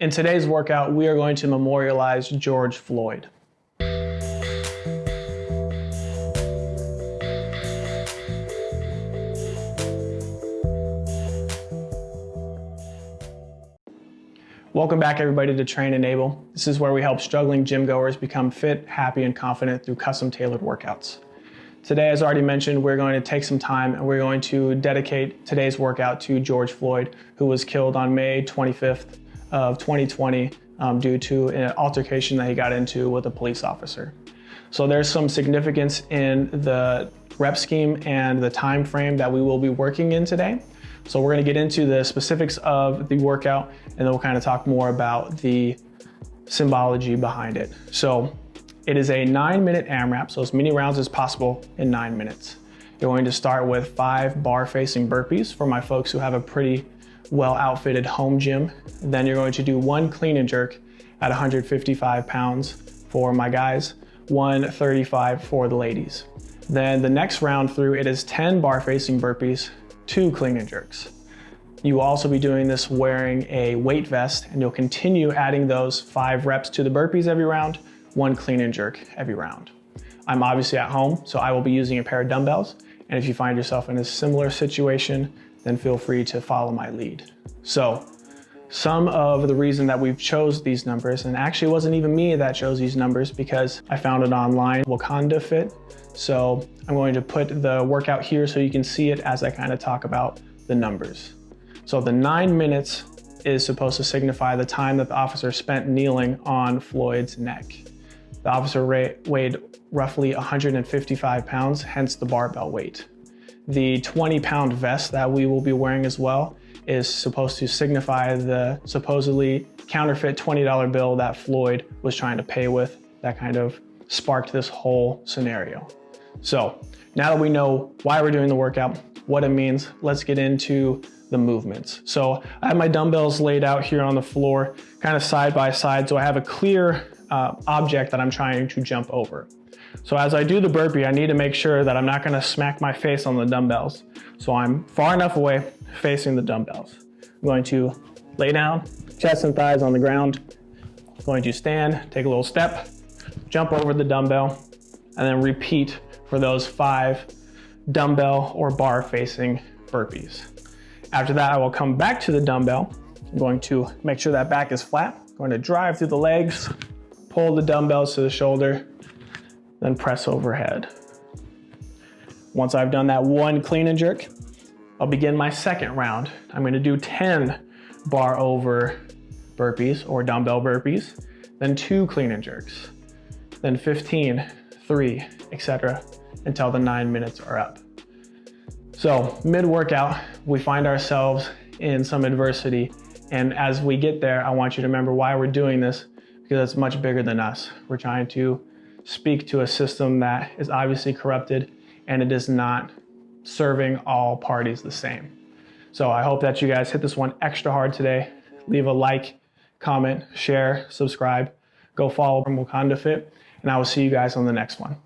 In today's workout, we are going to memorialize George Floyd. Welcome back everybody to Train Enable. This is where we help struggling gym goers become fit, happy, and confident through custom tailored workouts. Today, as already mentioned, we're going to take some time and we're going to dedicate today's workout to George Floyd, who was killed on May 25th of 2020 um, due to an altercation that he got into with a police officer. So there's some significance in the rep scheme and the time frame that we will be working in today. So we're gonna get into the specifics of the workout and then we'll kind of talk more about the symbology behind it. So it is a nine minute AMRAP, so as many rounds as possible in nine minutes. You're going to start with five bar facing burpees for my folks who have a pretty well outfitted home gym. Then you're going to do one clean and jerk at 155 pounds for my guys, 135 for the ladies. Then the next round through, it is 10 bar facing burpees, two clean and jerks. You will also be doing this wearing a weight vest and you'll continue adding those five reps to the burpees every round, one clean and jerk every round. I'm obviously at home, so I will be using a pair of dumbbells. And if you find yourself in a similar situation, then feel free to follow my lead. So some of the reason that we've chose these numbers, and actually it wasn't even me that chose these numbers because I found it online, Wakanda Fit. So I'm going to put the workout here so you can see it as I kind of talk about the numbers. So the nine minutes is supposed to signify the time that the officer spent kneeling on Floyd's neck. The officer weighed roughly 155 pounds, hence the barbell weight. The 20 pound vest that we will be wearing as well is supposed to signify the supposedly counterfeit $20 bill that Floyd was trying to pay with that kind of sparked this whole scenario. So now that we know why we're doing the workout, what it means, let's get into the movements. So I have my dumbbells laid out here on the floor, kind of side by side, so I have a clear uh, object that I'm trying to jump over. So as I do the burpee, I need to make sure that I'm not gonna smack my face on the dumbbells. So I'm far enough away facing the dumbbells. I'm going to lay down, chest and thighs on the ground. I'm going to stand, take a little step, jump over the dumbbell, and then repeat for those five dumbbell or bar facing burpees. After that, I will come back to the dumbbell. I'm going to make sure that back is flat. I'm going to drive through the legs, pull the dumbbells to the shoulder, then press overhead. Once I've done that one clean and jerk, I'll begin my second round. I'm gonna do 10 bar over burpees or dumbbell burpees, then two clean and jerks, then 15, three, etc., until the nine minutes are up. So mid-workout, we find ourselves in some adversity. And as we get there, I want you to remember why we're doing this because it's much bigger than us. We're trying to speak to a system that is obviously corrupted and it is not serving all parties the same. So I hope that you guys hit this one extra hard today. Leave a like, comment, share, subscribe, go follow from Wakanda Fit, and I will see you guys on the next one.